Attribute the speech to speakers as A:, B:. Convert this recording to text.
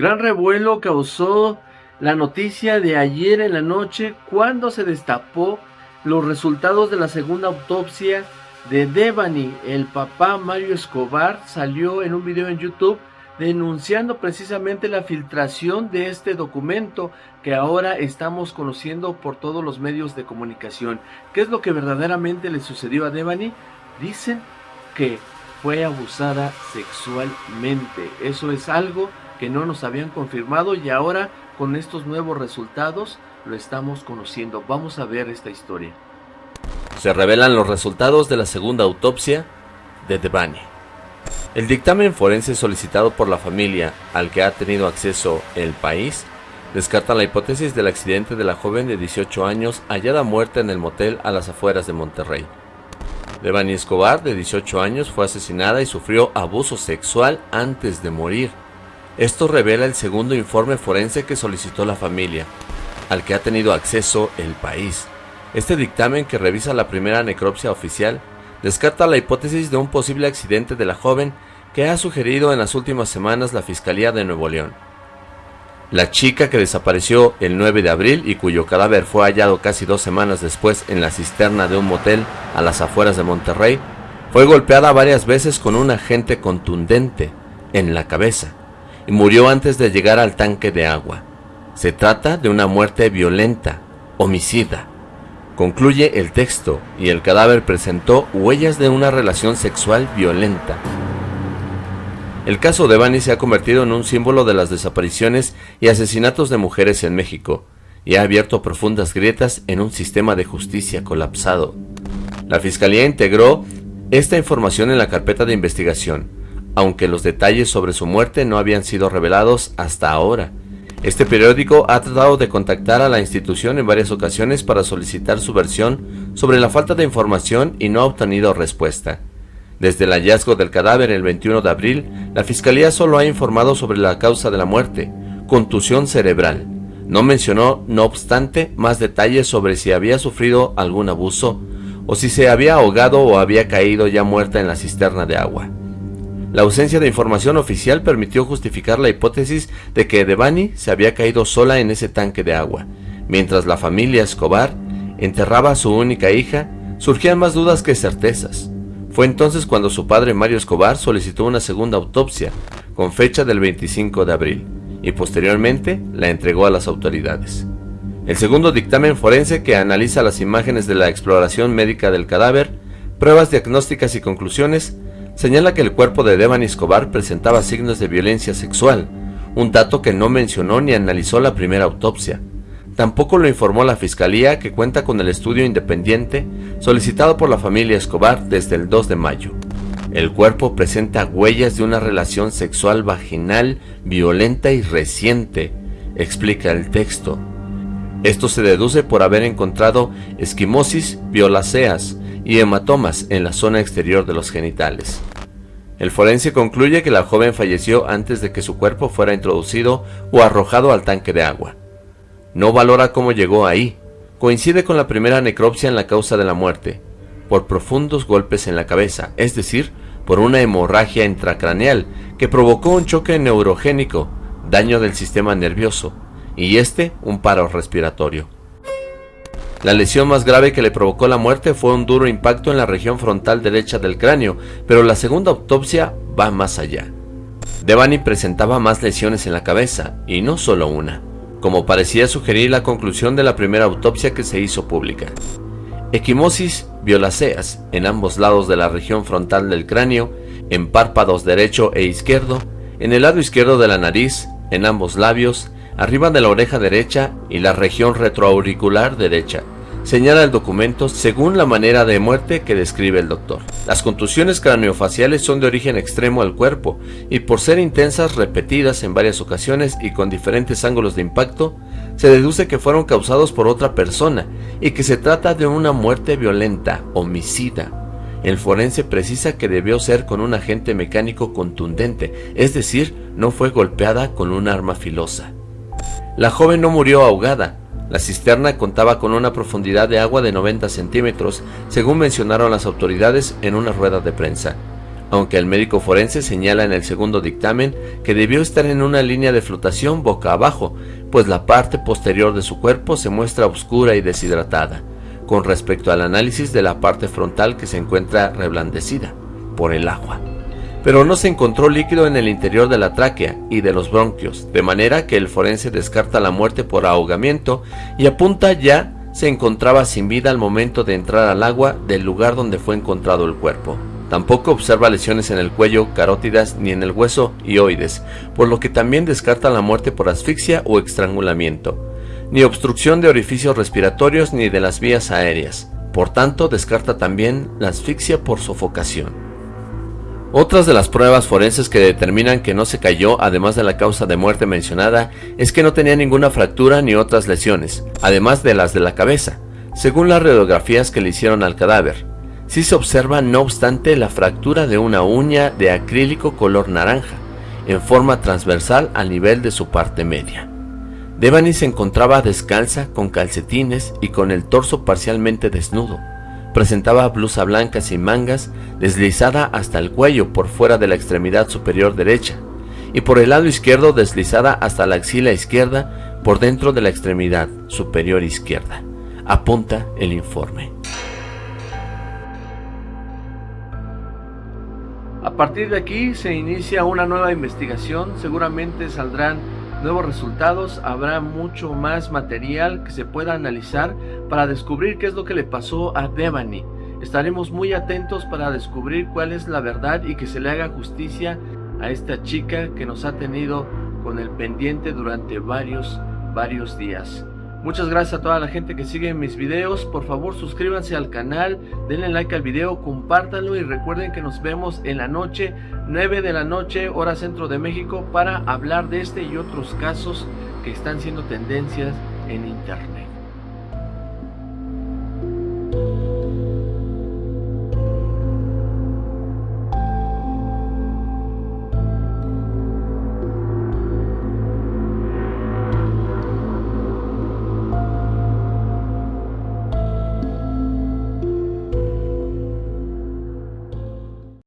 A: Gran revuelo causó la noticia de ayer en la noche cuando se destapó los resultados de la segunda autopsia de Devani. El papá Mario Escobar salió en un video en YouTube denunciando precisamente la filtración de este documento que ahora estamos conociendo por todos los medios de comunicación. ¿Qué es lo que verdaderamente le sucedió a Devani? Dicen que fue abusada sexualmente. Eso es algo que no nos habían confirmado y ahora con estos nuevos resultados lo estamos conociendo. Vamos a ver esta historia.
B: Se revelan los resultados de la segunda autopsia de Devani. El dictamen forense solicitado por la familia al que ha tenido acceso el país descarta la hipótesis del accidente de la joven de 18 años hallada muerta en el motel a las afueras de Monterrey. Devani Escobar, de 18 años, fue asesinada y sufrió abuso sexual antes de morir. Esto revela el segundo informe forense que solicitó la familia, al que ha tenido acceso el país. Este dictamen, que revisa la primera necropsia oficial, descarta la hipótesis de un posible accidente de la joven que ha sugerido en las últimas semanas la Fiscalía de Nuevo León. La chica que desapareció el 9 de abril y cuyo cadáver fue hallado casi dos semanas después en la cisterna de un motel a las afueras de Monterrey, fue golpeada varias veces con un agente contundente en la cabeza murió antes de llegar al tanque de agua. Se trata de una muerte violenta, homicida, Concluye el texto y el cadáver presentó huellas de una relación sexual violenta. El caso de Bani se ha convertido en un símbolo de las desapariciones y asesinatos de mujeres en México y ha abierto profundas grietas en un sistema de justicia colapsado. La Fiscalía integró esta información en la carpeta de investigación, aunque los detalles sobre su muerte no habían sido revelados hasta ahora. Este periódico ha tratado de contactar a la institución en varias ocasiones para solicitar su versión sobre la falta de información y no ha obtenido respuesta. Desde el hallazgo del cadáver el 21 de abril, la Fiscalía solo ha informado sobre la causa de la muerte, contusión cerebral. No mencionó, no obstante, más detalles sobre si había sufrido algún abuso o si se había ahogado o había caído ya muerta en la cisterna de agua. La ausencia de información oficial permitió justificar la hipótesis de que Devani se había caído sola en ese tanque de agua. Mientras la familia Escobar enterraba a su única hija, surgían más dudas que certezas. Fue entonces cuando su padre Mario Escobar solicitó una segunda autopsia, con fecha del 25 de abril, y posteriormente la entregó a las autoridades. El segundo dictamen forense que analiza las imágenes de la exploración médica del cadáver, pruebas diagnósticas y conclusiones señala que el cuerpo de Devani Escobar presentaba signos de violencia sexual, un dato que no mencionó ni analizó la primera autopsia. Tampoco lo informó la Fiscalía que cuenta con el estudio independiente solicitado por la familia Escobar desde el 2 de mayo. El cuerpo presenta huellas de una relación sexual vaginal violenta y reciente, explica el texto. Esto se deduce por haber encontrado esquimosis violáceas y hematomas en la zona exterior de los genitales. El forense concluye que la joven falleció antes de que su cuerpo fuera introducido o arrojado al tanque de agua. No valora cómo llegó ahí. Coincide con la primera necropsia en la causa de la muerte, por profundos golpes en la cabeza, es decir, por una hemorragia intracraneal que provocó un choque neurogénico, daño del sistema nervioso, y este un paro respiratorio. La lesión más grave que le provocó la muerte fue un duro impacto en la región frontal derecha del cráneo, pero la segunda autopsia va más allá. Devani presentaba más lesiones en la cabeza, y no solo una, como parecía sugerir la conclusión de la primera autopsia que se hizo pública. Equimosis violáceas en ambos lados de la región frontal del cráneo, en párpados derecho e izquierdo, en el lado izquierdo de la nariz, en ambos labios, arriba de la oreja derecha y la región retroauricular derecha. Señala el documento según la manera de muerte que describe el doctor. Las contusiones craneofaciales son de origen extremo al cuerpo y por ser intensas, repetidas en varias ocasiones y con diferentes ángulos de impacto, se deduce que fueron causados por otra persona y que se trata de una muerte violenta, homicida. El forense precisa que debió ser con un agente mecánico contundente, es decir, no fue golpeada con un arma filosa. La joven no murió ahogada. La cisterna contaba con una profundidad de agua de 90 centímetros, según mencionaron las autoridades en una rueda de prensa. aunque el médico forense señala en el segundo dictamen que debió estar en una línea de flotación boca abajo, pues la parte posterior de su cuerpo se muestra oscura y deshidratada, con respecto al análisis de la parte frontal que se encuentra reblandecida por el agua. Pero no se encontró líquido en el interior de la tráquea y de los bronquios, de manera que el forense descarta la muerte por ahogamiento y apunta ya se encontraba sin vida al momento de entrar al agua del lugar donde fue encontrado el cuerpo. Tampoco observa lesiones en el cuello, carótidas ni en el hueso y oides, por lo que también descarta la muerte por asfixia o estrangulamiento, ni obstrucción de orificios respiratorios ni de las vías aéreas. Por tanto, descarta también la asfixia por sofocación. Otras de las pruebas forenses que determinan que no se cayó, además de la causa de muerte mencionada, es que no tenía ninguna fractura ni otras lesiones, además de las de la cabeza, según las radiografías que le hicieron al cadáver. Sí se observa no obstante la fractura de una uña de acrílico color naranja, en forma transversal al nivel de su parte media. Devani se encontraba descalza, con calcetines y con el torso parcialmente desnudo. Presentaba blusa blanca sin mangas, deslizada hasta el cuello por fuera de la extremidad superior derecha, y por el lado izquierdo deslizada hasta la axila izquierda por dentro de la extremidad superior izquierda. Apunta el informe.
A: A partir de aquí se inicia una nueva investigación, seguramente saldrán nuevos resultados, habrá mucho más material que se pueda analizar para descubrir qué es lo que le pasó a Devani. Estaremos muy atentos para descubrir cuál es la verdad y que se le haga justicia a esta chica que nos ha tenido con el pendiente durante varios, varios días. Muchas gracias a toda la gente que sigue mis videos. Por favor suscríbanse al canal, denle like al video, compártanlo y recuerden que nos vemos en la noche, 9 de la noche, hora centro de México, para hablar de este y otros casos que están siendo tendencias en internet.